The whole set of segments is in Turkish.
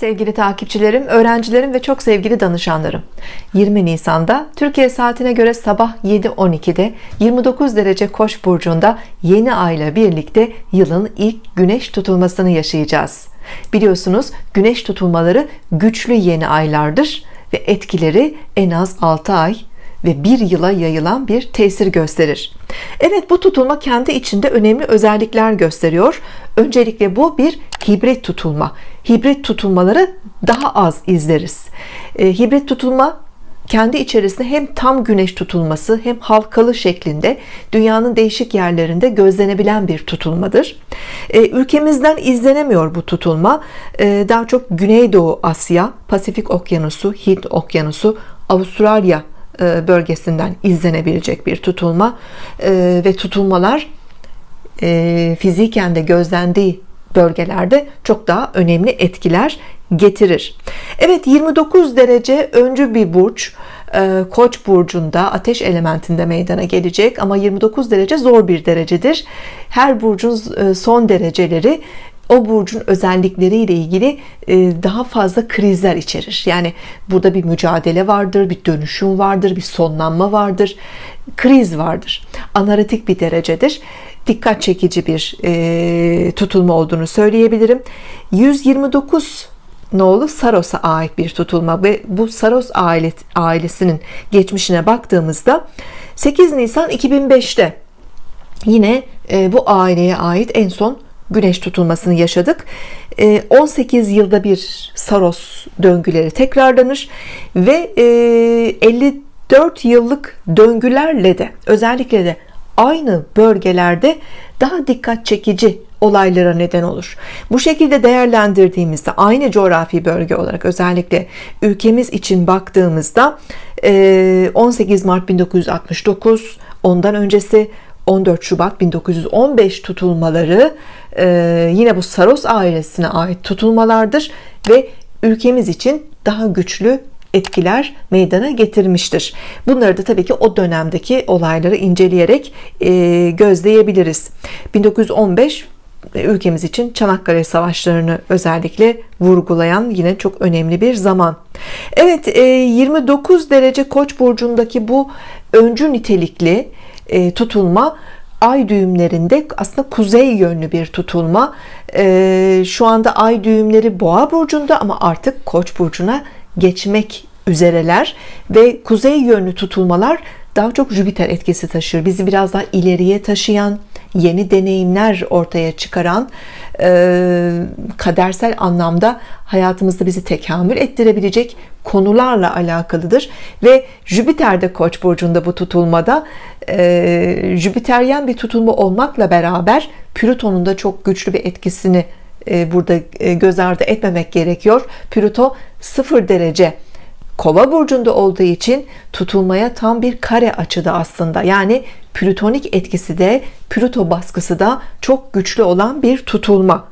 Sevgili takipçilerim, öğrencilerim ve çok sevgili danışanlarım. 20 Nisan'da Türkiye saatine göre sabah 7.12'de 29 derece Koç burcunda yeni ayla birlikte yılın ilk güneş tutulmasını yaşayacağız. Biliyorsunuz güneş tutulmaları güçlü yeni aylardır ve etkileri en az 6 ay ve bir yıla yayılan bir tesir gösterir. Evet bu tutulma kendi içinde önemli özellikler gösteriyor. Öncelikle bu bir hibrit tutulma hibrit tutulmaları daha az izleriz. E, hibrit tutulma kendi içerisinde hem tam güneş tutulması hem halkalı şeklinde dünyanın değişik yerlerinde gözlenebilen bir tutulmadır. E, ülkemizden izlenemiyor bu tutulma. E, daha çok Güneydoğu Asya Pasifik Okyanusu Hint Okyanusu Avustralya e, bölgesinden izlenebilecek bir tutulma. E, ve tutulmalar e, fiziken de gözlendiği bölgelerde çok daha önemli etkiler getirir. Evet 29 derece öncü bir burç Koç burcunda ateş elementinde meydana gelecek ama 29 derece zor bir derecedir. Her burcun son dereceleri o burcun özellikleriyle ilgili e, daha fazla krizler içerir. Yani burada bir mücadele vardır bir dönüşüm vardır bir sonlanma vardır kriz vardır. Analitik bir derecedir dikkat çekici bir e, tutulma olduğunu söyleyebilirim. 129 nolu Saros'a ait bir tutulma ve bu Saros ailesinin geçmişine baktığımızda 8 Nisan 2005'te yine e, bu aileye ait en son güneş tutulmasını yaşadık. 18 ee, yılda bir Saros döngüleri tekrarlanır ve 54 e, yıllık döngülerle de özellikle de aynı bölgelerde daha dikkat çekici olaylara neden olur. Bu şekilde değerlendirdiğimizde aynı coğrafi bölge olarak özellikle ülkemiz için baktığımızda 18 e, Mart 1969 ondan öncesi 14 Şubat 1915 tutulmaları e, yine bu Saros ailesine ait tutulmalardır ve ülkemiz için daha güçlü etkiler meydana getirmiştir. Bunları da tabii ki o dönemdeki olayları inceleyerek e, gözleyebiliriz. 1915 e, ülkemiz için Çanakkale Savaşlarını özellikle vurgulayan yine çok önemli bir zaman. Evet 29 derece Koç burcundaki bu öncü nitelikli e, tutulma ay düğümlerinde aslında kuzey yönlü bir tutulma. E, şu anda ay düğümleri boğa burcunda ama artık koç burcuna geçmek üzereler ve kuzey yönlü tutulmalar daha çok Jüpiter etkisi taşır. Bizi biraz daha ileriye taşıyan yeni deneyimler ortaya çıkaran e, kadersel anlamda hayatımızda bizi tekamül ettirebilecek konularla alakalıdır. Ve Jüpiter'de Koç burcunda bu tutulmada. E, Jüpiteryen bir tutulma olmakla beraber Plüton'un da çok güçlü bir etkisini e, burada e, göz ardı etmemek gerekiyor. Plüto 0 derece kova burcunda olduğu için tutulmaya tam bir kare açıda aslında. Yani plütonik etkisi de Plüto baskısı da çok güçlü olan bir tutulma.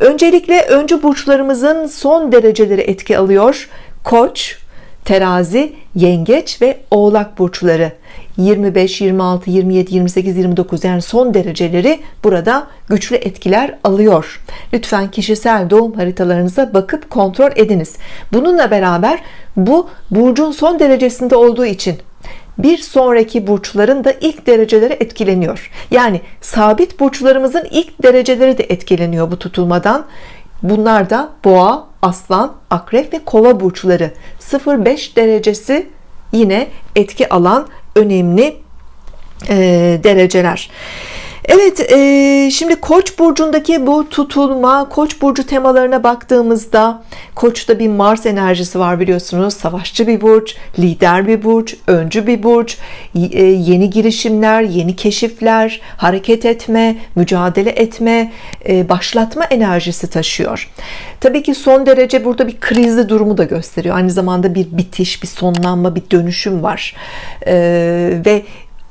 Öncelikle öncü burçlarımızın son dereceleri etki alıyor. Koç terazi yengeç ve oğlak burçları 25 26 27 28 29 yani son dereceleri burada güçlü etkiler alıyor. Lütfen kişisel doğum haritalarınıza bakıp kontrol ediniz. Bununla beraber bu burcun son derecesinde olduğu için bir sonraki burçların da ilk dereceleri etkileniyor. Yani sabit burçlarımızın ilk dereceleri de etkileniyor bu tutulmadan. Bunlar da boğa aslan akrep ve kova burçları. 0-5 derecesi yine etki alan önemli dereceler Evet e, şimdi Koç burcundaki bu tutulma Koç burcu temalarına baktığımızda Koç'ta bir Mars enerjisi var biliyorsunuz. Savaşçı bir burç lider bir burç öncü bir burç e, yeni girişimler yeni keşifler hareket etme mücadele etme e, başlatma enerjisi taşıyor. Tabii ki son derece burada bir krizli durumu da gösteriyor. Aynı zamanda bir bitiş bir sonlanma bir dönüşüm var. E, ve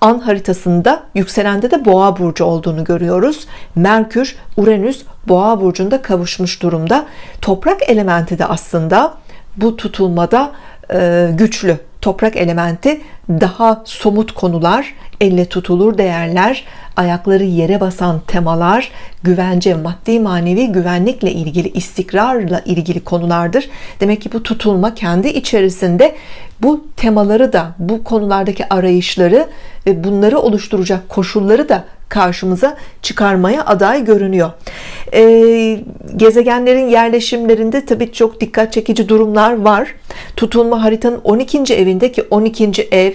an haritasında yükselende de boğa burcu olduğunu görüyoruz. Merkür Uranüs boğa burcunda kavuşmuş durumda. Toprak elementi de aslında bu tutulmada e, güçlü. Toprak elementi daha somut konular elle tutulur değerler ayakları yere basan temalar güvence maddi manevi güvenlikle ilgili istikrarla ilgili konulardır. Demek ki bu tutulma kendi içerisinde bu temaları da bu konulardaki arayışları ve bunları oluşturacak koşulları da karşımıza çıkarmaya aday görünüyor ee, gezegenlerin yerleşimlerinde tabii çok dikkat çekici durumlar var tutulma haritanın 12. evindeki 12. ev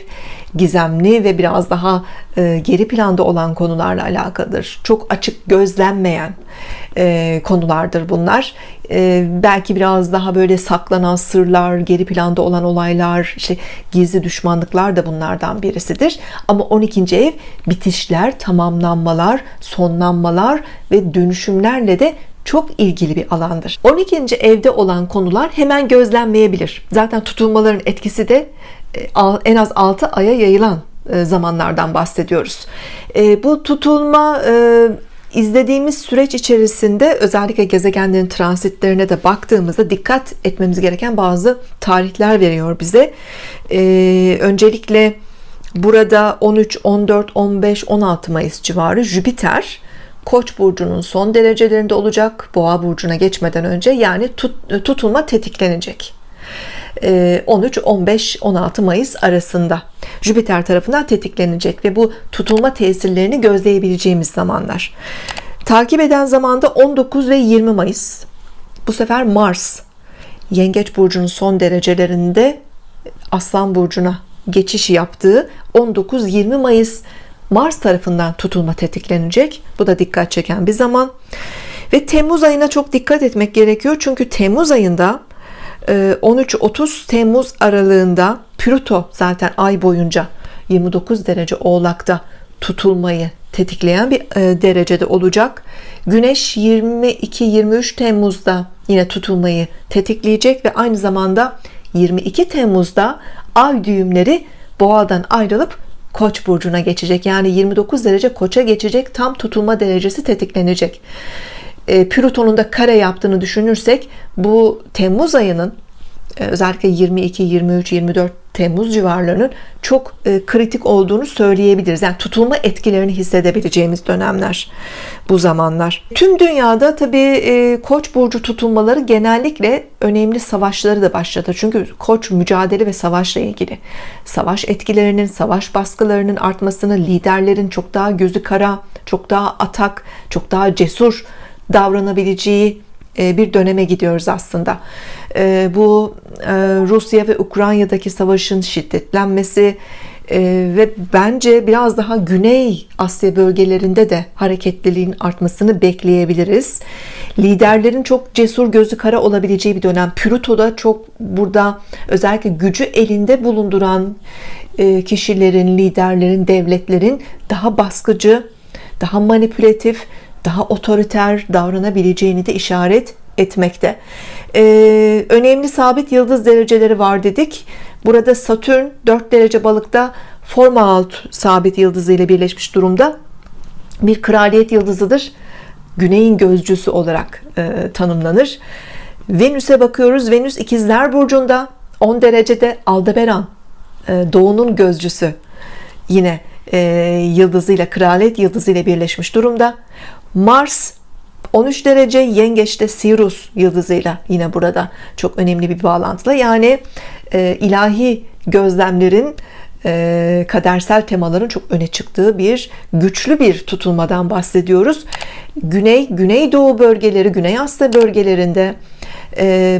gizemli ve biraz daha e, geri planda olan konularla alakalıdır çok açık gözlenmeyen e, konulardır bunlar e, belki biraz daha böyle saklanan sırlar geri planda olan olaylar işte gizli düşmanlıklar da bunlardan birisidir ama 12. ev bitişler tamamlanmalar sonlanmalar ve dönüşümlerle de çok ilgili bir alandır. 12. evde olan konular hemen gözlenmeyebilir. Zaten tutulmaların etkisi de en az 6 aya yayılan zamanlardan bahsediyoruz. Bu tutulma izlediğimiz süreç içerisinde özellikle gezegenlerin transitlerine de baktığımızda dikkat etmemiz gereken bazı tarihler veriyor bize. Öncelikle burada 13 14 15 16 Mayıs civarı Jüpiter Koç burcunun son derecelerinde olacak. Boğa burcuna geçmeden önce yani tut, tutulma tetiklenecek. 13 15 16 Mayıs arasında Jüpiter tarafından tetiklenecek ve bu tutulma tesirlerini gözleyebileceğimiz zamanlar. Takip eden zamanda 19 ve 20 Mayıs. Bu sefer Mars Yengeç burcunun son derecelerinde Aslan burcuna geçiş yaptığı 19-20 Mayıs Mars tarafından tutulma tetiklenecek. Bu da dikkat çeken bir zaman. Ve Temmuz ayına çok dikkat etmek gerekiyor. Çünkü Temmuz ayında 13-30 Temmuz aralığında Plüto zaten ay boyunca 29 derece oğlakta tutulmayı tetikleyen bir derecede olacak. Güneş 22-23 Temmuz'da yine tutulmayı tetikleyecek ve aynı zamanda 22 Temmuz'da ay düğümleri boğadan ayrılıp Koç burcuna geçecek. Yani 29 derece Koç'a geçecek tam tutulma derecesi tetiklenecek. E, Plüton'un da kare yaptığını düşünürsek bu Temmuz ayının e, özellikle 22 23 24 Temmuz civarlarının çok e, kritik olduğunu söyleyebiliriz. Yani tutulma etkilerini hissedebileceğimiz dönemler bu zamanlar. Tüm dünyada tabii e, Koç burcu tutulmaları genellikle önemli savaşları da başladı. Çünkü Koç mücadele ve savaşla ilgili. Savaş etkilerinin, savaş baskılarının artmasını, liderlerin çok daha gözü kara, çok daha atak, çok daha cesur davranabileceği bir döneme gidiyoruz aslında. E, bu e, Rusya ve Ukrayna'daki savaşın şiddetlenmesi ve bence biraz daha Güney Asya bölgelerinde de hareketliliğin artmasını bekleyebiliriz. Liderlerin çok cesur gözü kara olabileceği bir dönem. Plüto'da çok burada özellikle gücü elinde bulunduran kişilerin liderlerin devletlerin daha baskıcı daha manipülatif daha otoriter davranabileceğini de işaret etmekte. Ee, önemli sabit yıldız dereceleri var dedik. Burada Satürn 4 derece balıkta forma alt sabit yıldızı ile birleşmiş durumda. Bir kraliyet yıldızıdır. Güneyin gözcüsü olarak e, tanımlanır. Venüs'e bakıyoruz. Venüs ikizler burcunda 10 derecede. Aldebaran e, doğunun gözcüsü yine e, yıldızıyla kraliyet yıldızıyla birleşmiş durumda Mars 13 derece yengeçte Sirius yıldızıyla yine burada çok önemli bir bağlantılı. Yani e, ilahi gözlemlerin e, kadersel temaların çok öne çıktığı bir güçlü bir tutulmadan bahsediyoruz. Güney Güneydoğu bölgeleri Güney Asya bölgelerinde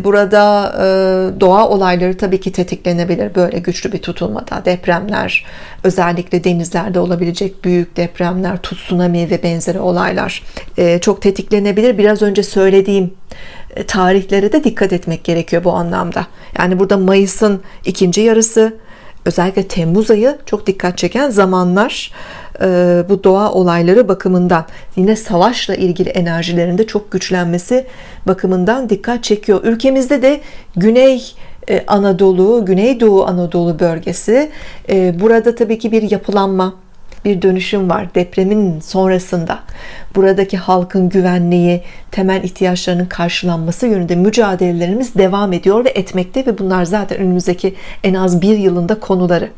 burada e, doğa olayları tabii ki tetiklenebilir. Böyle güçlü bir tutulmada depremler özellikle denizlerde olabilecek büyük depremler tsunami ve benzeri olaylar e, çok tetiklenebilir. Biraz önce söylediğim e, tarihlere de dikkat etmek gerekiyor bu anlamda. Yani burada Mayıs'ın ikinci yarısı özellikle Temmuz ayı çok dikkat çeken zamanlar e, bu doğa olayları bakımından. Yine savaşla ilgili enerjilerinde çok güçlenmesi bakımından dikkat çekiyor. Ülkemizde de Güney e, Anadolu Güneydoğu Anadolu bölgesi e, burada tabii ki bir yapılanma bir dönüşüm var depremin sonrasında. Buradaki halkın güvenliği temel ihtiyaçlarının karşılanması yönünde mücadelelerimiz devam ediyor ve etmekte ve bunlar zaten önümüzdeki en az bir yılında konuları.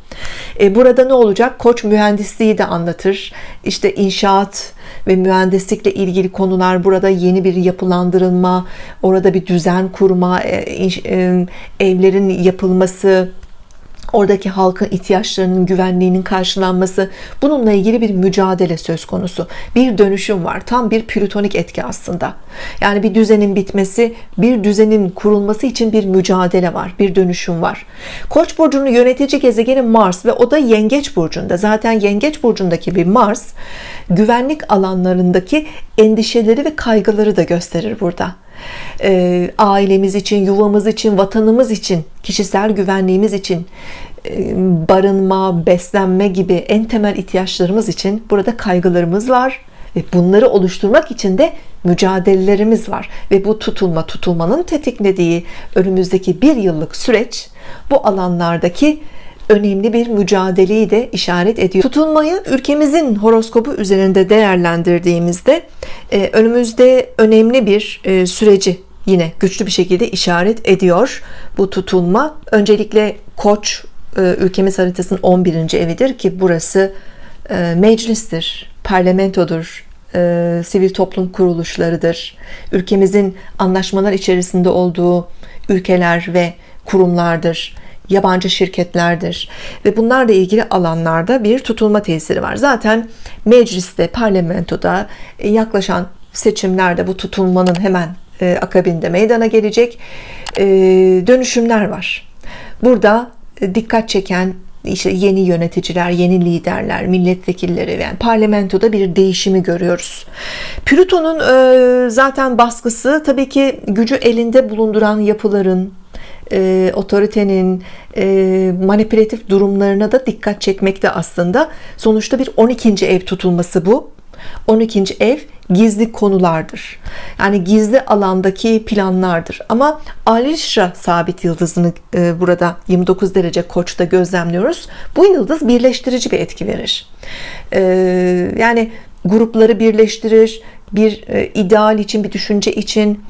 E, burada ne olacak? Koç mühendisliği de anlatır. İşte inşaat ve mühendislikle ilgili konular burada yeni bir yapılandırılma orada bir düzen kurma e, e, evlerin yapılması oradaki halkın ihtiyaçlarının güvenliğinin karşılanması bununla ilgili bir mücadele söz konusu. Bir dönüşüm var tam bir plütonik etki aslında. Yani bir düzenin bitmesi bir düzenin kurulması için bir mücadele var bir dönüşüm var. Koç burcunun yönetici gezegeni Mars ve o da yengeç burcunda. Zaten yengeç burcundaki bir Mars güvenlik alanlarındaki endişeleri ve kaygıları da gösterir burada e, ailemiz için, yuvamız için, vatanımız için, kişisel güvenliğimiz için, e, barınma, beslenme gibi en temel ihtiyaçlarımız için burada kaygılarımız var. Ve bunları oluşturmak için de mücadelelerimiz var. Ve bu tutulma tutulmanın tetiklediği önümüzdeki bir yıllık süreç bu alanlardaki önemli bir mücadeleyi de işaret ediyor. Tutulmayı ülkemizin horoskobu üzerinde değerlendirdiğimizde e, önümüzde önemli bir e, süreci yine güçlü bir şekilde işaret ediyor bu tutulma. Öncelikle Koç e, ülkemiz haritasının 11. evidir ki burası meclistir, parlamentodur, sivil toplum kuruluşlarıdır. Ülkemizin anlaşmalar içerisinde olduğu ülkeler ve kurumlardır yabancı şirketlerdir. Ve bunlarla ilgili alanlarda bir tutulma tesiri var. Zaten mecliste parlamentoda e, yaklaşan seçimlerde bu tutulmanın hemen e, akabinde meydana gelecek e, dönüşümler var. Burada dikkat çeken işte yeni yöneticiler, yeni liderler, milletvekilleri yani parlamentoda bir değişimi görüyoruz. Plüton'un zaten baskısı tabii ki gücü elinde bulunduran yapıların, e, otoritenin e, manipülatif durumlarına da dikkat çekmekte aslında sonuçta bir 12. ev tutulması bu 12. ev gizli konulardır yani gizli alandaki planlardır ama Alişra sabit yıldızını e, burada 29 derece koçta gözlemliyoruz bu yıldız birleştirici bir etki verir e, yani grupları birleştirir bir e, ideal için bir düşünce için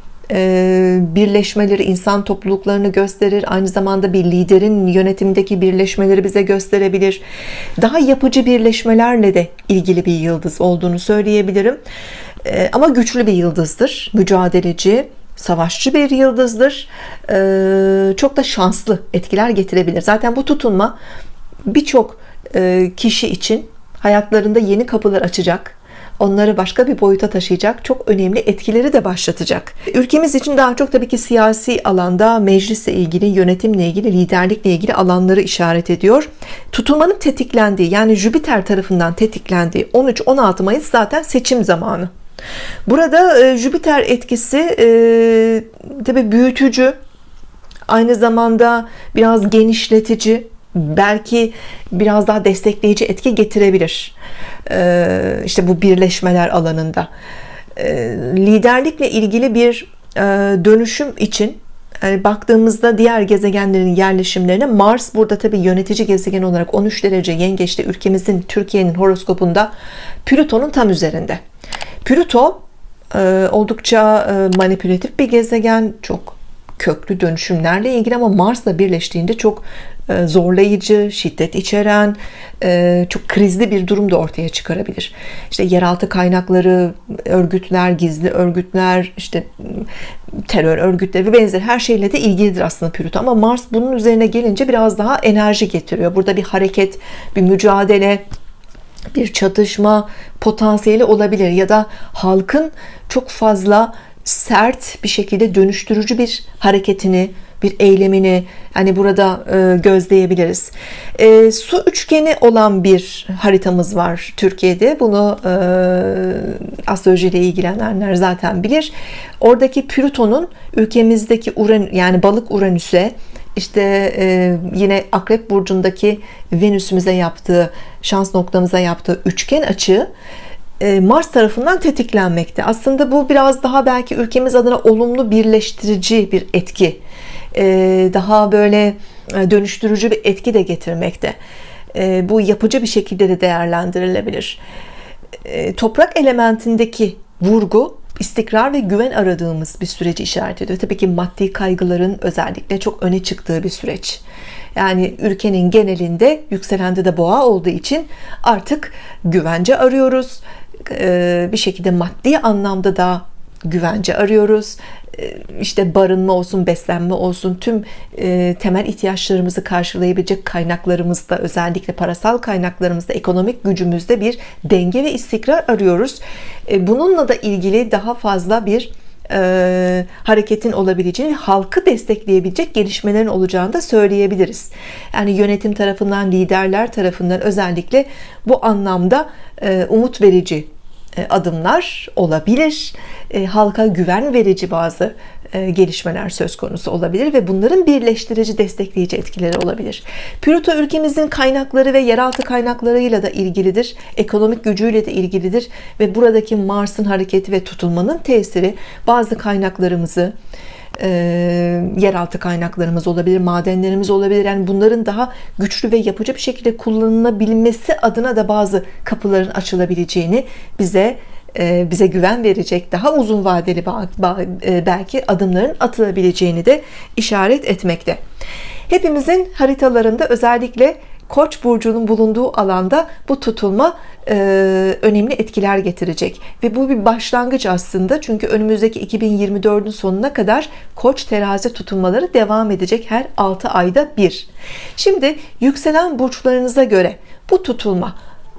birleşmeleri insan topluluklarını gösterir. Aynı zamanda bir liderin yönetimdeki birleşmeleri bize gösterebilir. Daha yapıcı birleşmelerle de ilgili bir yıldız olduğunu söyleyebilirim. E, ama güçlü bir yıldızdır. Mücadeleci savaşçı bir yıldızdır. E, çok da şanslı etkiler getirebilir. Zaten bu tutunma birçok kişi için hayatlarında yeni kapılar açacak onları başka bir boyuta taşıyacak çok önemli etkileri de başlatacak. Ülkemiz için daha çok tabii ki siyasi alanda meclisle ilgili yönetimle ilgili liderlikle ilgili alanları işaret ediyor. Tutulmanın tetiklendiği yani Jüpiter tarafından tetiklendiği 13-16 Mayıs zaten seçim zamanı. Burada e, Jüpiter etkisi e, tabi büyütücü aynı zamanda biraz genişletici belki biraz daha destekleyici etki getirebilir. Ee, işte bu birleşmeler alanında. Ee, liderlikle ilgili bir e, dönüşüm için yani baktığımızda diğer gezegenlerin yerleşimlerine Mars burada tabi yönetici gezegen olarak 13 derece yengeçte ülkemizin Türkiye'nin horoskopunda Plüton'un tam üzerinde. Plüto e, oldukça e, manipülatif bir gezegen çok köklü dönüşümlerle ilgili ama Mars'la birleştiğinde çok zorlayıcı, şiddet içeren, e, çok krizli bir durum da ortaya çıkarabilir. İşte yeraltı kaynakları, örgütler, gizli örgütler, işte terör örgütleri ve benzer her şeyle de ilgilidir aslında Plüto. Ama Mars bunun üzerine gelince biraz daha enerji getiriyor. Burada bir hareket, bir mücadele, bir çatışma potansiyeli olabilir ya da halkın çok fazla sert bir şekilde dönüştürücü bir hareketini bir eylemini hani burada e, gözleyebiliriz. E, su üçgeni olan bir haritamız var Türkiye'de. Bunu e, astroloji ile ilgilenenler zaten bilir. Oradaki Plüton'un ülkemizdeki Uran yani balık Uranüs'e işte e, yine akrep burcundaki Venüs'ümüze yaptığı şans noktamıza yaptığı üçgen açı e, Mars tarafından tetiklenmekte. Aslında bu biraz daha belki ülkemiz adına olumlu birleştirici bir etki daha böyle e, dönüştürücü bir etki de getirmekte e, bu yapıcı bir şekilde de değerlendirilebilir e, toprak elementindeki vurgu istikrar ve güven aradığımız bir süreci işaret ediyor. Tabii ki maddi kaygıların özellikle çok öne çıktığı bir süreç. Yani ülkenin genelinde yükselende de boğa olduğu için artık güvence arıyoruz. Bir şekilde maddi anlamda da güvence arıyoruz. Ee, işte barınma olsun beslenme olsun tüm e, temel ihtiyaçlarımızı karşılayabilecek kaynaklarımızda özellikle parasal kaynaklarımızda ekonomik gücümüzde bir denge ve istikrar arıyoruz. E, bununla da ilgili daha fazla bir e, hareketin olabileceğini halkı destekleyebilecek gelişmelerin olacağını da söyleyebiliriz. Yani yönetim tarafından liderler tarafından özellikle bu anlamda e, umut verici adımlar olabilir. E, halka güven verici bazı e, gelişmeler söz konusu olabilir ve bunların birleştirici destekleyici etkileri olabilir. Plüto ülkemizin kaynakları ve yeraltı kaynaklarıyla da ilgilidir. Ekonomik gücüyle de ilgilidir ve buradaki Mars'ın hareketi ve tutulmanın tesiri bazı kaynaklarımızı e, yeraltı kaynaklarımız olabilir madenlerimiz olabilir. Yani bunların daha güçlü ve yapıcı bir şekilde kullanılabilmesi adına da bazı kapıların açılabileceğini bize e, bize güven verecek daha uzun vadeli e, belki adımların atılabileceğini de işaret etmekte. Hepimizin haritalarında özellikle Koç burcunun bulunduğu alanda bu tutulma e, önemli etkiler getirecek. Ve bu bir başlangıç aslında. Çünkü önümüzdeki 2024'ün sonuna kadar Koç terazi tutulmaları devam edecek her 6 ayda bir. Şimdi yükselen burçlarınıza göre bu tutulma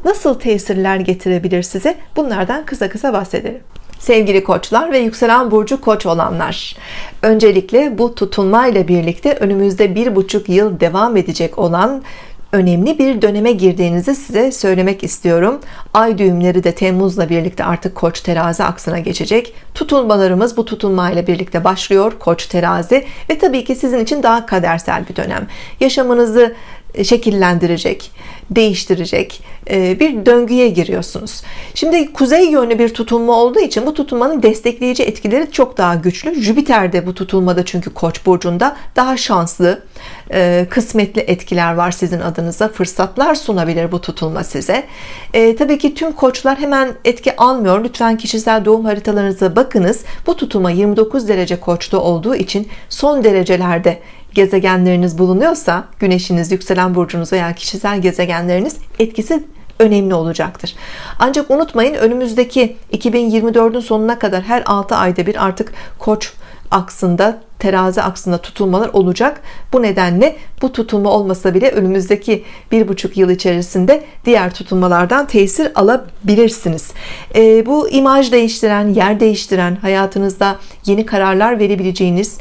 nasıl tesirler getirebilir size? Bunlardan kısa kısa bahsedelim. Sevgili koçlar ve yükselen burcu koç olanlar öncelikle bu tutulma ile birlikte önümüzde bir buçuk yıl devam edecek olan önemli bir döneme girdiğinizi size söylemek istiyorum. Ay düğümleri de Temmuz'la birlikte artık koç terazi aksına geçecek. Tutulmalarımız bu tutulma ile birlikte başlıyor koç terazi. Ve tabii ki sizin için daha kadersel bir dönem. Yaşamınızı şekillendirecek değiştirecek e, bir döngüye giriyorsunuz. Şimdi kuzey yönlü bir tutulma olduğu için bu tutulmanın destekleyici etkileri çok daha güçlü. Jüpiter de bu tutulmada çünkü koç burcunda daha şanslı e, kısmetli etkiler var sizin adınıza. Fırsatlar sunabilir bu tutulma size. E, tabii ki tüm koçlar hemen etki almıyor. Lütfen kişisel doğum haritalarınıza bakınız. Bu tutulma 29 derece koçta olduğu için son derecelerde gezegenleriniz bulunuyorsa güneşiniz yükselen burcunuz veya kişisel gezegenleriniz etkisi önemli olacaktır. Ancak unutmayın önümüzdeki 2024'ün sonuna kadar her 6 ayda bir artık koç aksında terazi aksında tutulmalar olacak. Bu nedenle bu tutulma olmasa bile önümüzdeki bir buçuk yıl içerisinde diğer tutulmalardan tesir alabilirsiniz. E, bu imaj değiştiren yer değiştiren hayatınızda yeni kararlar verebileceğiniz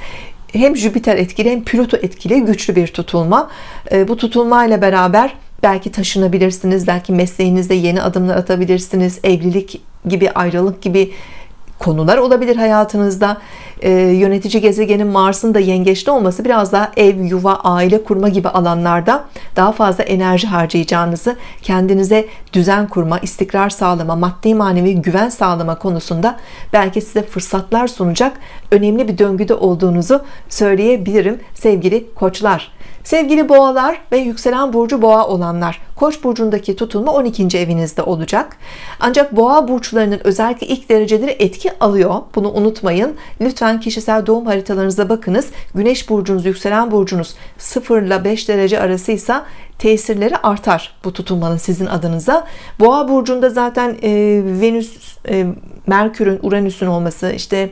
hem Jüpiter etkili hem Plüto etkili güçlü bir tutulma. Ee, bu tutulma ile beraber belki taşınabilirsiniz belki mesleğinizde yeni adımlar atabilirsiniz. Evlilik gibi ayrılık gibi konular olabilir hayatınızda. E, yönetici gezegenin Mars'ın da yengeçte olması biraz daha ev yuva aile kurma gibi alanlarda daha fazla enerji harcayacağınızı kendinize düzen kurma istikrar sağlama maddi manevi güven sağlama konusunda belki size fırsatlar sunacak önemli bir döngüde olduğunuzu söyleyebilirim sevgili koçlar sevgili boğalar ve yükselen burcu boğa olanlar koç burcundaki tutulma 12. evinizde olacak. Ancak boğa burçlarının özellikle ilk dereceleri etki alıyor. Bunu unutmayın. Lütfen kişisel doğum haritalarınıza bakınız. Güneş burcunuz yükselen burcunuz 0 ile 5 derece arasıysa tesirleri artar bu tutulmanın sizin adınıza. Boğa burcunda zaten e, Venüs e, Merkür'ün Uranüs'ün olması işte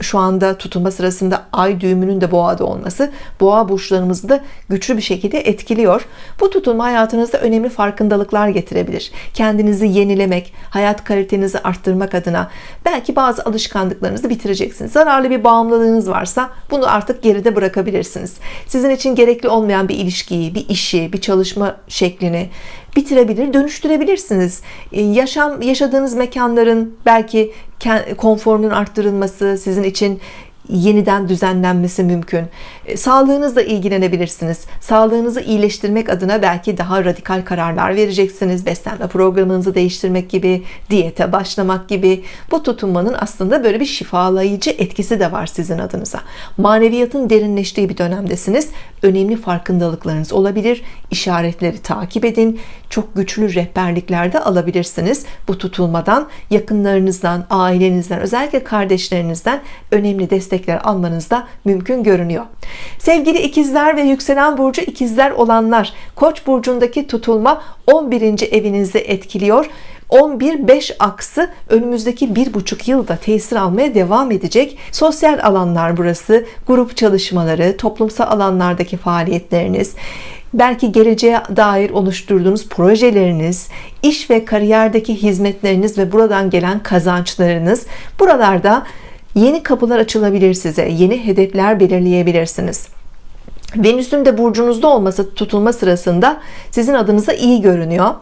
şu anda tutulma sırasında ay düğümünün de boğada olması boğa burçlarımızı da güçlü bir şekilde etkiliyor. Bu tutulma hayatınızda önemli farkındalıklar getirebilir. Kendinizi yenilemek hayat kalitenizi arttırmak adına belki bazı alışkanlıklarınızı bitireceksiniz. Zararlı bir bağımlılığınız varsa bunu artık geride bırakabilirsiniz. Sizin için gerekli olmayan bir ilişkiyi bir işi bir çalışma şeklini bitirebilir dönüştürebilirsiniz. Ee, yaşam yaşadığınız mekanların belki konforunun arttırılması sizin için yeniden düzenlenmesi mümkün. E, sağlığınızla ilgilenebilirsiniz. Sağlığınızı iyileştirmek adına belki daha radikal kararlar vereceksiniz. Beslenme programınızı değiştirmek gibi diyete başlamak gibi. Bu tutunmanın aslında böyle bir şifalayıcı etkisi de var sizin adınıza. Maneviyatın derinleştiği bir dönemdesiniz. Önemli farkındalıklarınız olabilir. İşaretleri takip edin. Çok güçlü rehberliklerde alabilirsiniz. Bu tutulmadan yakınlarınızdan ailenizden özellikle kardeşlerinizden önemli destekler almanız da mümkün görünüyor sevgili ikizler ve yükselen burcu ikizler olanlar koç burcundaki tutulma 11. evinizi etkiliyor 11-5 aksı önümüzdeki bir buçuk yılda tesir almaya devam edecek sosyal alanlar burası grup çalışmaları toplumsal alanlardaki faaliyetleriniz belki geleceğe dair oluşturduğunuz projeleriniz iş ve kariyerdeki hizmetleriniz ve buradan gelen kazançlarınız buralarda yeni kapılar açılabilir size yeni hedefler belirleyebilirsiniz Venüs'ün de burcunuzda olması tutulma sırasında sizin adınıza iyi görünüyor.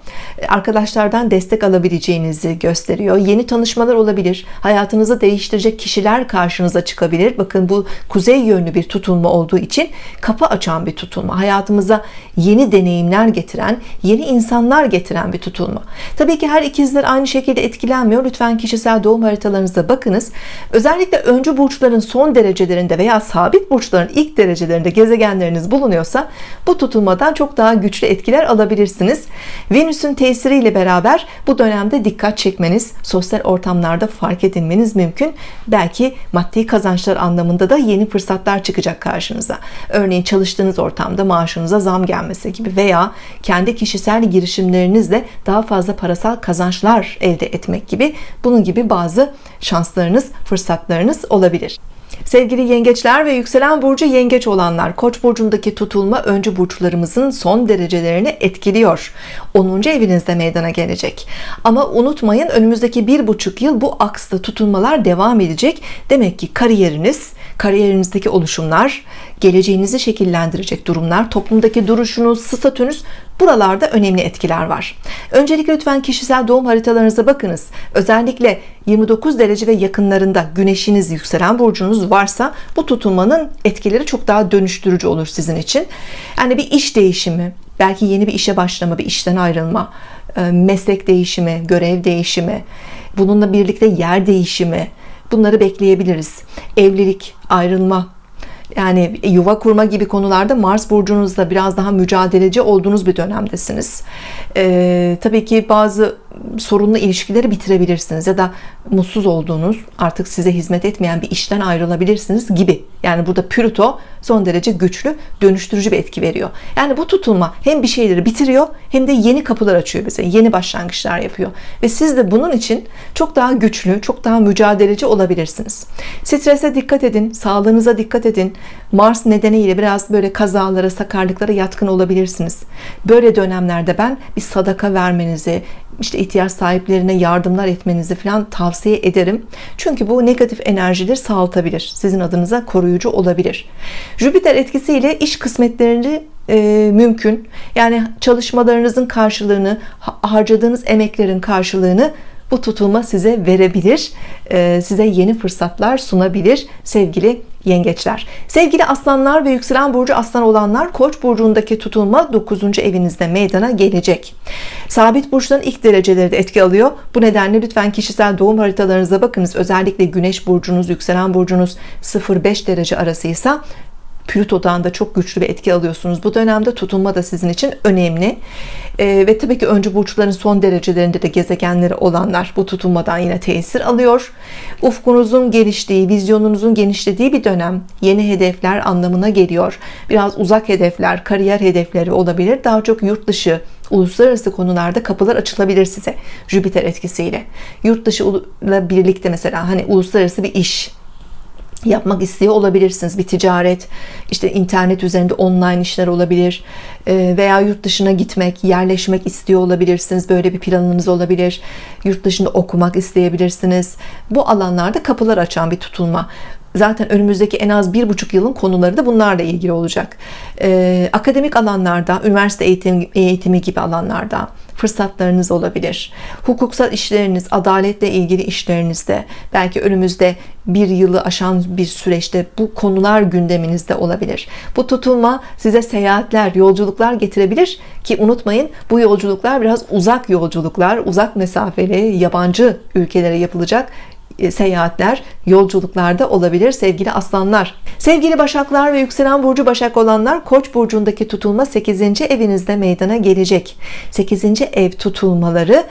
Arkadaşlardan destek alabileceğinizi gösteriyor. Yeni tanışmalar olabilir. Hayatınızı değiştirecek kişiler karşınıza çıkabilir. Bakın bu kuzey yönlü bir tutulma olduğu için kapı açan bir tutulma. Hayatımıza yeni deneyimler getiren, yeni insanlar getiren bir tutulma. Tabii ki her ikizler aynı şekilde etkilenmiyor. Lütfen kişisel doğum haritalarınıza bakınız. Özellikle öncü burçların son derecelerinde veya sabit burçların ilk derecelerinde gezegenler nedenleriniz bulunuyorsa bu tutulmadan çok daha güçlü etkiler alabilirsiniz. Venüs'ün tesiriyle beraber bu dönemde dikkat çekmeniz sosyal ortamlarda fark edilmeniz mümkün. Belki maddi kazançlar anlamında da yeni fırsatlar çıkacak karşınıza. Örneğin çalıştığınız ortamda maaşınıza zam gelmesi gibi veya kendi kişisel girişimlerinizle daha fazla parasal kazançlar elde etmek gibi. Bunun gibi bazı şanslarınız fırsatlarınız olabilir Sevgili yengeçler ve yükselen burcu yengeç olanlar Koç burcundaki tutulma öncü burçlarımızın son derecelerini etkiliyor 10. evinizde meydana gelecek ama unutmayın önümüzdeki bir buçuk yıl bu aksda tutulmalar devam edecek demek ki kariyeriniz kariyerinizdeki oluşumlar geleceğinizi şekillendirecek durumlar toplumdaki duruşunuz statünüz buralarda önemli etkiler var. Öncelikle lütfen kişisel doğum haritalarınıza bakınız. Özellikle 29 derece ve yakınlarında güneşiniz yükselen burcunuz varsa bu tutulmanın etkileri çok daha dönüştürücü olur sizin için. Yani bir iş değişimi belki yeni bir işe başlama bir işten ayrılma e, meslek değişimi görev değişimi bununla birlikte yer değişimi bunları bekleyebiliriz. Evlilik ayrılma yani yuva kurma gibi konularda Mars burcunuzda biraz daha mücadeleci olduğunuz bir dönemdesiniz. Ee, tabii ki bazı sorunlu ilişkileri bitirebilirsiniz ya da mutsuz olduğunuz artık size hizmet etmeyen bir işten ayrılabilirsiniz gibi. Yani burada Plüto son derece güçlü dönüştürücü bir etki veriyor. Yani bu tutulma hem bir şeyleri bitiriyor hem de yeni kapılar açıyor bize yeni başlangıçlar yapıyor. Ve siz de bunun için çok daha güçlü çok daha mücadeleci olabilirsiniz. Strese dikkat edin sağlığınıza dikkat edin Mars nedeniyle biraz böyle kazalara sakarlıklara yatkın olabilirsiniz. Böyle dönemlerde ben bir sadaka vermenizi işte ihtiyaç sahiplerine yardımlar etmenizi falan tavsiye ederim. Çünkü bu negatif enerjileri sağaltabilir sizin adınıza koruyucu olabilir. Jüpiter etkisiyle iş kısmetlerini e, mümkün. Yani çalışmalarınızın karşılığını harcadığınız emeklerin karşılığını bu tutulma size verebilir e, size yeni fırsatlar sunabilir sevgili yengeçler. Sevgili aslanlar ve yükselen burcu aslan olanlar koç burcundaki tutulma 9. evinizde meydana gelecek. Sabit burçların ilk dereceleri de etki alıyor. Bu nedenle lütfen kişisel doğum haritalarınıza bakınız. Özellikle güneş burcunuz yükselen burcunuz 0-5 derece arasıysa Plüto'dan da çok güçlü bir etki alıyorsunuz. Bu dönemde tutulma da sizin için önemli. Ee, ve tabii ki öncü burçların son derecelerinde de gezegenleri olanlar bu tutulmadan yine tesir alıyor. Ufkunuzun geliştiği vizyonunuzun genişlediği bir dönem yeni hedefler anlamına geliyor. Biraz uzak hedefler kariyer hedefleri olabilir. Daha çok yurt dışı uluslararası konularda kapılar açılabilir size Jüpiter etkisiyle. Yurt dışı ile birlikte mesela hani uluslararası bir iş yapmak istiyor olabilirsiniz. Bir ticaret işte internet üzerinde online işler olabilir e, veya yurt dışına gitmek yerleşmek istiyor olabilirsiniz. Böyle bir planınız olabilir. Yurt dışında okumak isteyebilirsiniz. Bu alanlarda kapılar açan bir tutulma zaten önümüzdeki en az bir buçuk yılın konuları da bunlarla ilgili olacak. Ee, akademik alanlarda üniversite eğitim, eğitimi gibi alanlarda fırsatlarınız olabilir. Hukuksal işleriniz adaletle ilgili işlerinizde belki önümüzde bir yılı aşan bir süreçte bu konular gündeminizde olabilir. Bu tutulma size seyahatler yolculuklar getirebilir ki unutmayın bu yolculuklar biraz uzak yolculuklar uzak mesafeli yabancı ülkelere yapılacak seyahatler, yolculuklarda olabilir sevgili aslanlar. Sevgili başaklar ve yükselen burcu başak olanlar Koç burcundaki tutulma 8. evinizde meydana gelecek. 8. ev tutulmaları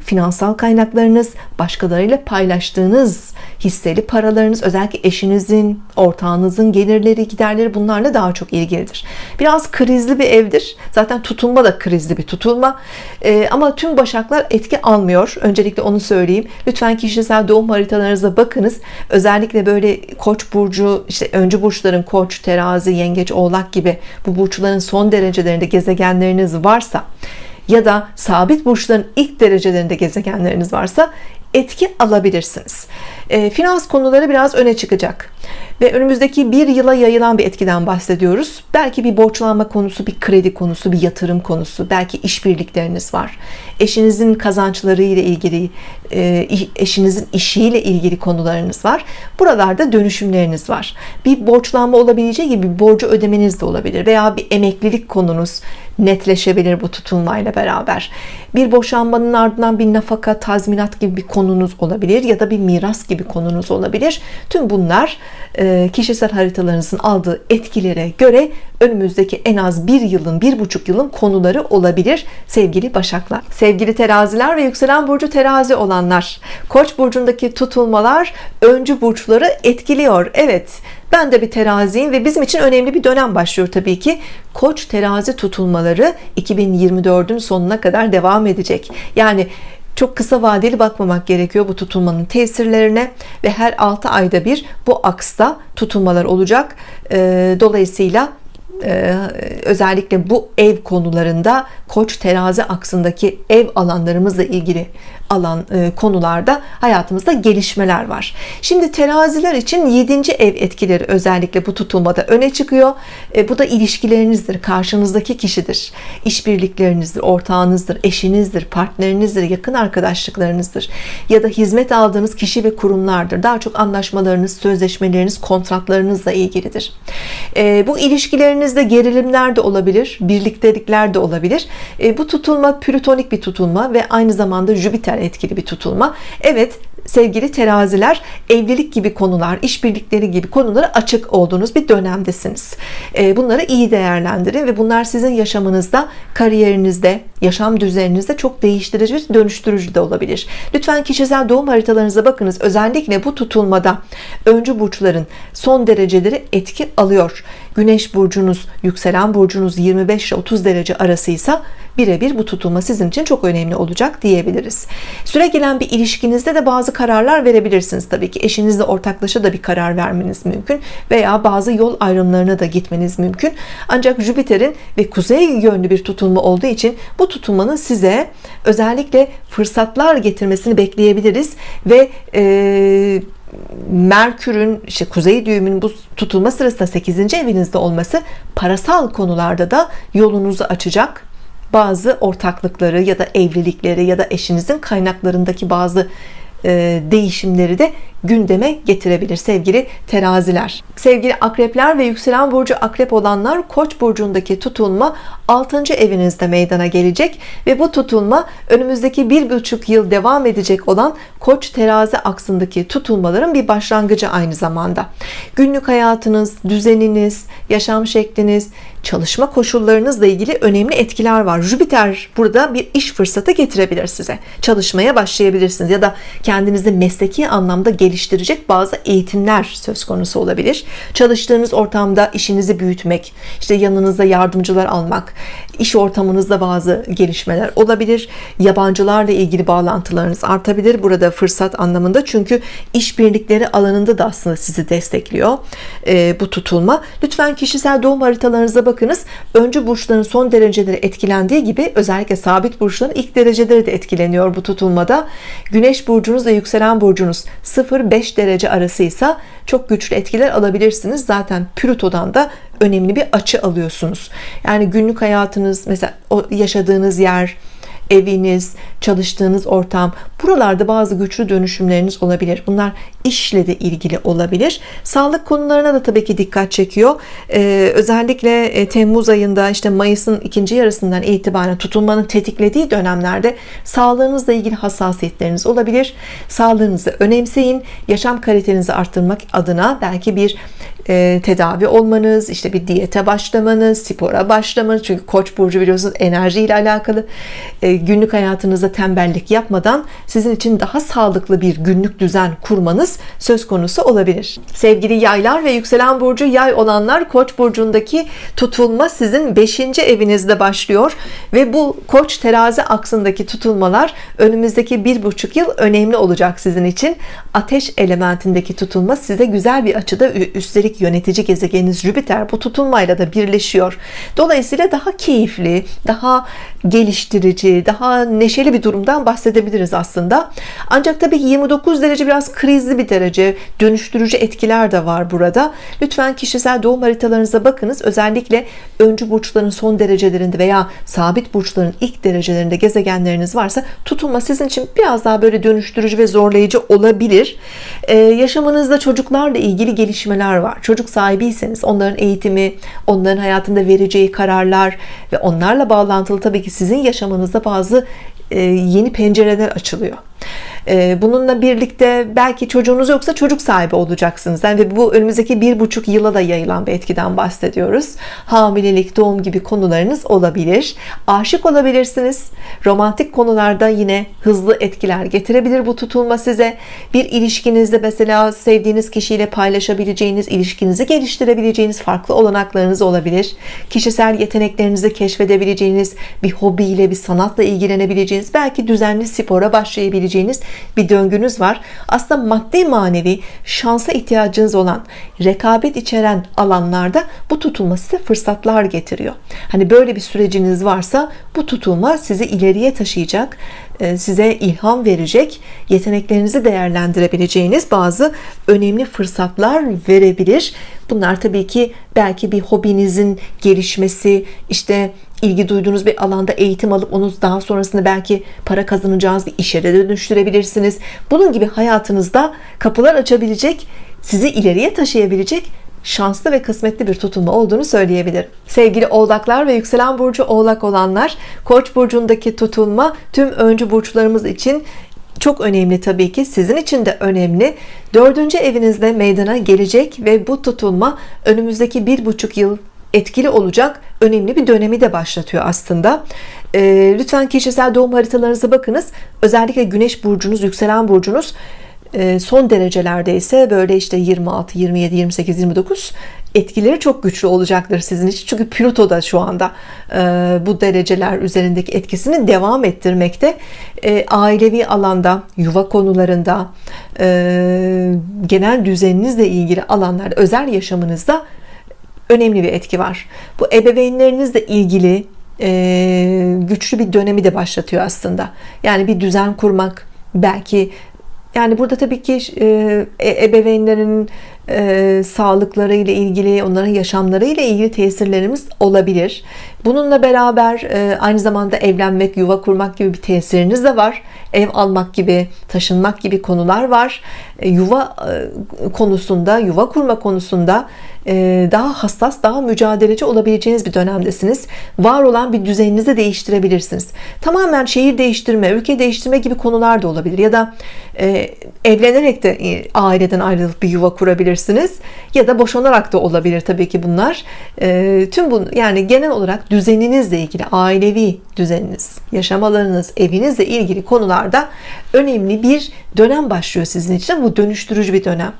finansal kaynaklarınız, başkalarıyla paylaştığınız hisseli paralarınız, özellikle eşinizin, ortağınızın gelirleri, giderleri bunlarla daha çok ilgilidir. Biraz krizli bir evdir. Zaten tutulma da krizli bir tutulma. Ee, ama tüm başaklar etki almıyor. Öncelikle onu söyleyeyim. Lütfen kişisel doğum haritalarınıza bakınız. Özellikle böyle koç burcu, işte öncü burçların koç, terazi, yengeç, oğlak gibi bu burçların son derecelerinde gezegenleriniz varsa ya da sabit burçların ilk derecelerinde gezegenleriniz varsa etki alabilirsiniz. E, finans konuları biraz öne çıkacak ve önümüzdeki bir yıla yayılan bir etkiden bahsediyoruz. Belki bir borçlanma konusu, bir kredi konusu, bir yatırım konusu, belki işbirlikleriniz var. Eşinizin kazançları ile ilgili, e, eşinizin işiyle ilgili konularınız var. Buralarda dönüşümleriniz var. Bir borçlanma olabileceği gibi bir borcu ödemeniz de olabilir veya bir emeklilik konunuz netleşebilir bu tutulmayla beraber. Bir boşanmanın ardından bir nafaka, tazminat gibi bir konunuz olabilir ya da bir miras gibi konunuz olabilir. Tüm bunlar e, kişisel haritalarınızın aldığı etkilere göre önümüzdeki en az bir yılın, bir buçuk yılın konuları olabilir sevgili başaklar. Sevgili teraziler ve yükselen burcu terazi olanlar. Koç burcundaki tutulmalar öncü burçları etkiliyor. Evet ben de bir teraziyim ve bizim için önemli bir dönem başlıyor tabii ki. Koç terazi tutulmaları 2024'ün sonuna kadar devam edecek. Yani çok kısa vadeli bakmamak gerekiyor bu tutulmanın tesirlerine ve her 6 ayda bir bu aksta tutulmalar olacak. Dolayısıyla ee, özellikle bu ev konularında koç terazi aksındaki ev alanlarımızla ilgili alan e, konularda hayatımızda gelişmeler var. Şimdi teraziler için 7. ev etkileri özellikle bu tutulmada öne çıkıyor. E, bu da ilişkilerinizdir karşınızdaki kişidir. İşbirliklerinizdir ortağınızdır eşinizdir partnerinizdir yakın arkadaşlıklarınızdır ya da hizmet aldığınız kişi ve kurumlardır. Daha çok anlaşmalarınız sözleşmeleriniz kontratlarınızla ilgilidir. E, bu ilişkilerinizde gerilimler de olabilir birliktelikler de olabilir. Bu tutulma plütonik bir tutulma ve aynı zamanda Jüpiter etkili bir tutulma. Evet sevgili teraziler evlilik gibi konular işbirlikleri gibi konulara açık olduğunuz bir dönemdesiniz. Ee, bunları iyi değerlendirin ve bunlar sizin yaşamınızda kariyerinizde yaşam düzeninizde çok değiştirici ve dönüştürücü de olabilir. Lütfen kişisel doğum haritalarınıza bakınız. Özellikle bu tutulmada öncü burçların son dereceleri etki alıyor. Güneş burcunuz yükselen burcunuz 25 ile 30 derece arasıysa birebir bu tutulma sizin için çok önemli olacak diyebiliriz. Süre gelen bir ilişkinizde de bazı kararlar verebilirsiniz tabii ki eşinizle ortaklaşa da bir karar vermeniz mümkün veya bazı yol ayrımlarına da gitmeniz mümkün ancak Jüpiter'in ve kuzey yönlü bir tutulma olduğu için bu tutulmanın size özellikle fırsatlar getirmesini bekleyebiliriz ve e, Merkür'ün işte kuzey düğümünün bu tutulma sırasında 8. evinizde olması parasal konularda da yolunuzu açacak bazı ortaklıkları ya da evlilikleri ya da eşinizin kaynaklarındaki bazı değişimleri de gündeme getirebilir sevgili teraziler. Sevgili akrepler ve yükselen burcu akrep olanlar koç burcundaki tutulma 6. evinizde meydana gelecek ve bu tutulma önümüzdeki bir buçuk yıl devam edecek olan koç terazi aksındaki tutulmaların bir başlangıcı aynı zamanda. Günlük hayatınız düzeniniz yaşam şekliniz çalışma koşullarınızla ilgili önemli etkiler var. Jüpiter burada bir iş fırsatı getirebilir size. Çalışmaya başlayabilirsiniz ya da kendinizi mesleki anlamda geliştirecek bazı eğitimler söz konusu olabilir. Çalıştığınız ortamda işinizi büyütmek işte yanınızda yardımcılar almak iş ortamınızda bazı gelişmeler olabilir. Yabancılarla ilgili bağlantılarınız artabilir burada fırsat anlamında. Çünkü işbirlikleri alanında da aslında sizi destekliyor e, bu tutulma. Lütfen kişisel doğum haritalarınıza bakınız. Öncü burçların son dereceleri etkilendiği gibi özellikle sabit burçların ilk dereceleri de etkileniyor bu tutulmada. Güneş burcunuz ve yükselen burcunuz 0 0-5 derece arasıysa çok güçlü etkiler alabilirsiniz. Zaten Plüto'dan da önemli bir açı alıyorsunuz. Yani günlük hayatınız mesela yaşadığınız yer eviniz, çalıştığınız ortam buralarda bazı güçlü dönüşümleriniz olabilir. Bunlar işle de ilgili olabilir. Sağlık konularına da tabii ki dikkat çekiyor. Ee, özellikle e, Temmuz ayında işte Mayıs'ın ikinci yarısından itibaren tutulmanın tetiklediği dönemlerde sağlığınızla ilgili hassasiyetleriniz olabilir. Sağlığınızı önemseyin. Yaşam kalitenizi arttırmak adına belki bir e, tedavi olmanız, işte bir diyete başlamanız, spora başlamanız. Çünkü Koç burcu biliyorsunuz enerji ile alakalı. E, günlük hayatınızda tembellik yapmadan sizin için daha sağlıklı bir günlük düzen kurmanız söz konusu olabilir. Sevgili yaylar ve yükselen burcu yay olanlar Koç burcundaki tutulma sizin 5. evinizde başlıyor ve bu Koç terazi aksındaki tutulmalar önümüzdeki bir buçuk yıl önemli olacak sizin için. Ateş elementindeki tutulma size güzel bir açıda üstelik yönetici gezegeniniz Jüpiter bu tutulmayla da birleşiyor. Dolayısıyla daha keyifli, daha geliştirici, daha neşeli bir durumdan bahsedebiliriz aslında. Ancak tabii 29 derece biraz krizli bir derece. Dönüştürücü etkiler de var burada. Lütfen kişisel doğum haritalarınıza bakınız. Özellikle öncü burçların son derecelerinde veya sabit burçların ilk derecelerinde gezegenleriniz varsa tutulma sizin için biraz daha böyle dönüştürücü ve zorlayıcı olabilir. Ee, yaşamınızda çocuklarla ilgili gelişmeler var. Çocuk sahibiyseniz onların eğitimi, onların hayatında vereceği kararlar ve onlarla bağlantılı tabii ki sizin yaşamınızda bazı e, yeni pencereler açılıyor bununla birlikte belki çocuğunuz yoksa çocuk sahibi olacaksınız. Yani ve bu önümüzdeki bir buçuk yıla da yayılan bir etkiden bahsediyoruz. Hamilelik doğum gibi konularınız olabilir. Aşık olabilirsiniz. Romantik konularda yine hızlı etkiler getirebilir bu tutulma size. Bir ilişkinizde mesela sevdiğiniz kişiyle paylaşabileceğiniz ilişkinizi geliştirebileceğiniz farklı olanaklarınız olabilir. Kişisel yeteneklerinizi keşfedebileceğiniz bir hobiyle bir sanatla ilgilenebileceğiniz belki düzenli spora başlayabileceğiniz bir döngünüz var. Aslında maddi manevi şansa ihtiyacınız olan rekabet içeren alanlarda bu tutulma size fırsatlar getiriyor. Hani böyle bir süreciniz varsa bu tutulma sizi ileriye taşıyacak e, size ilham verecek yeteneklerinizi değerlendirebileceğiniz bazı önemli fırsatlar verebilir. Bunlar tabii ki belki bir hobinizin gelişmesi işte ilgi duyduğunuz bir alanda eğitim alıp onu daha sonrasında belki para kazanacağınız bir işe de dönüştürebilirsiniz. Bunun gibi hayatınızda kapılar açabilecek sizi ileriye taşıyabilecek şanslı ve kısmetli bir tutulma olduğunu söyleyebilirim. Sevgili oğlaklar ve yükselen burcu oğlak olanlar koç burcundaki tutulma tüm öncü burçlarımız için çok önemli tabii ki. Sizin için de önemli. Dördüncü evinizde meydana gelecek ve bu tutulma önümüzdeki bir buçuk yıl etkili olacak önemli bir dönemi de başlatıyor aslında. E, lütfen kişisel doğum haritalarınıza bakınız. Özellikle güneş burcunuz yükselen burcunuz e, son derecelerde ise böyle işte 26 27 28 29 etkileri çok güçlü olacaktır sizin için. Çünkü Plüto da şu anda e, bu dereceler üzerindeki etkisini devam ettirmekte. E, ailevi alanda yuva konularında genel düzeninizle ilgili alanlarda özel yaşamınızda önemli bir etki var. Bu ebeveynlerinizle ilgili e, güçlü bir dönemi de başlatıyor aslında. Yani bir düzen kurmak belki yani burada tabii ki e, e ebeveynlerin e, sağlıkları ile ilgili onların yaşamları ile ilgili tesirlerimiz olabilir. Bununla beraber e, aynı zamanda evlenmek yuva kurmak gibi bir tesiriniz de var. Ev almak gibi taşınmak gibi konular var. E, yuva e, konusunda yuva kurma konusunda daha hassas daha mücadeleci olabileceğiniz bir dönemdesiniz. Var olan bir düzeninizi değiştirebilirsiniz. Tamamen şehir değiştirme ülke değiştirme gibi konular da olabilir. Ya da evlenerek de aileden ayrılıp bir yuva kurabilirsiniz. Ya da boşanarak da olabilir tabii ki bunlar. Tüm bu yani genel olarak düzeninizle ilgili ailevi düzeniniz yaşam alanınız evinizle ilgili konularda önemli bir dönem başlıyor sizin için. Bu dönüştürücü bir dönem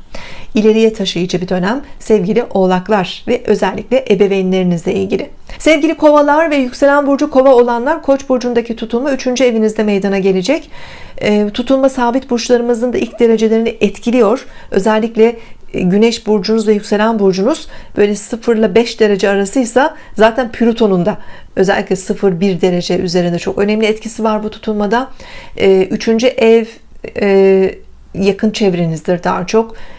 ileriye taşıyıcı bir dönem sevgili oğlaklar ve özellikle ebeveynlerinizle ilgili sevgili kovalar ve yükselen burcu kova olanlar koç burcundaki tutulma 3. evinizde meydana gelecek e, tutulma sabit burçlarımızın da ilk derecelerini etkiliyor özellikle e, Güneş burcunuz ve yükselen burcunuz böyle 0 ile 5 derece arasıysa zaten Plüton'un da özellikle 0-1 derece üzerinde çok önemli etkisi var bu tutulmada. E, üçüncü ev yakın çevrenizdir daha çok Ee,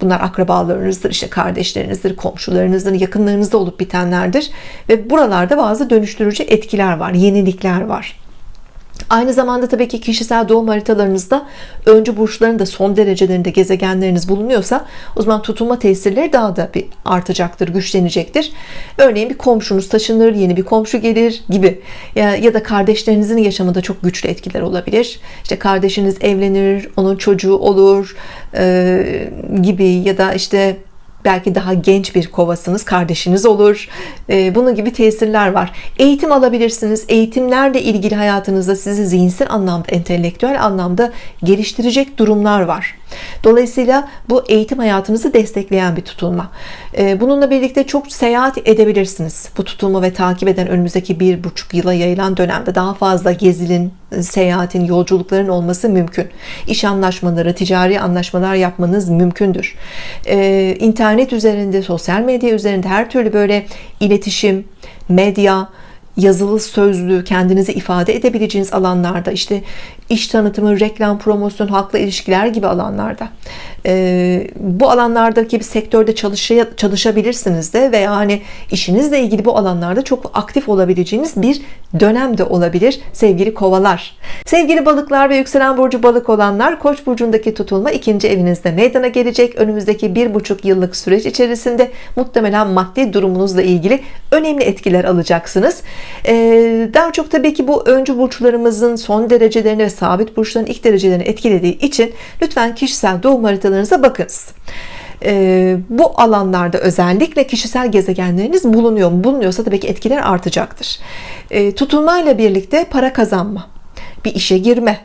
bunlar akrabalarınızdır işte kardeşlerinizdir komşularınızdır yakınlarınızda olup bitenlerdir. Ve buralarda bazı dönüştürücü etkiler var yenilikler var Aynı zamanda tabii ki kişisel doğum haritalarınızda öncü burçların da son derecelerinde gezegenleriniz bulunuyorsa o zaman tutulma tesirleri daha da bir artacaktır, güçlenecektir. Örneğin bir komşunuz taşınır, yeni bir komşu gelir gibi ya, ya da kardeşlerinizin yaşamında çok güçlü etkiler olabilir. İşte kardeşiniz evlenir, onun çocuğu olur e, gibi ya da işte belki daha genç bir kovasınız kardeşiniz olur ee, bunun gibi tesirler var eğitim alabilirsiniz eğitimlerle ilgili hayatınızda sizi zihinsel anlamda entelektüel anlamda geliştirecek durumlar var Dolayısıyla bu eğitim hayatınızı destekleyen bir tutulma. Ee, bununla birlikte çok seyahat edebilirsiniz. Bu tutulma ve takip eden önümüzdeki bir buçuk yıla yayılan dönemde daha fazla gezilin, seyahatin, yolculukların olması mümkün. İş anlaşmaları, ticari anlaşmalar yapmanız mümkündür. Ee, internet üzerinde, sosyal medya üzerinde her türlü böyle iletişim, medya, yazılı sözlü kendinizi ifade edebileceğiniz alanlarda işte iş tanıtımı, reklam, promosyon, halkla ilişkiler gibi alanlarda e, bu alanlardaki bir sektörde çalışa, çalışabilirsiniz de veya hani işinizle ilgili bu alanlarda çok aktif olabileceğiniz bir dönem de olabilir sevgili kovalar. Sevgili balıklar ve yükselen burcu balık olanlar koç burcundaki tutulma ikinci evinizde meydana gelecek. Önümüzdeki bir buçuk yıllık süreç içerisinde muhtemelen maddi durumunuzla ilgili önemli etkiler alacaksınız. ee, daha çok tabii ki bu öncü burçlarımızın son derecelerini ve sabit burçların ilk derecelerini etkilediği için lütfen kişisel doğum haritalarınıza bakınız ee, bu alanlarda özellikle kişisel gezegenleriniz bulunuyor mu? Bulunuyorsa tabii ki etkiler artacaktır. Ee, tutulmayla birlikte para kazanma, bir işe girme,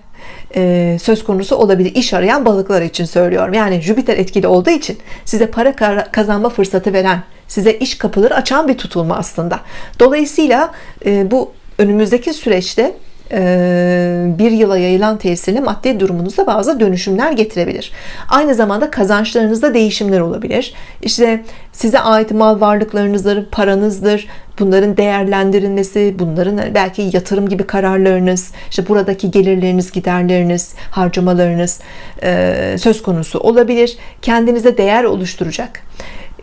e, söz konusu olabilir iş arayan balıklar için söylüyorum yani Jüpiter etkili olduğu için size para kazanma fırsatı veren size iş kapıları açan bir tutulma aslında dolayısıyla e, bu önümüzdeki süreçte e, bir yıla yayılan tesirle maddi durumunuza bazı dönüşümler getirebilir. Aynı zamanda kazançlarınızda değişimler olabilir. İşte size ait mal varlıklarınızdır, paranızdır. Bunların değerlendirilmesi, bunların belki yatırım gibi kararlarınız, işte buradaki gelirleriniz, giderleriniz, harcamalarınız e, söz konusu olabilir. Kendinize değer oluşturacak,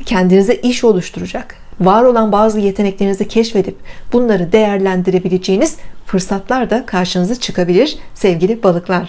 kendinize iş oluşturacak, var olan bazı yeteneklerinizi keşfedip bunları değerlendirebileceğiniz fırsatlar da karşınıza çıkabilir sevgili balıklar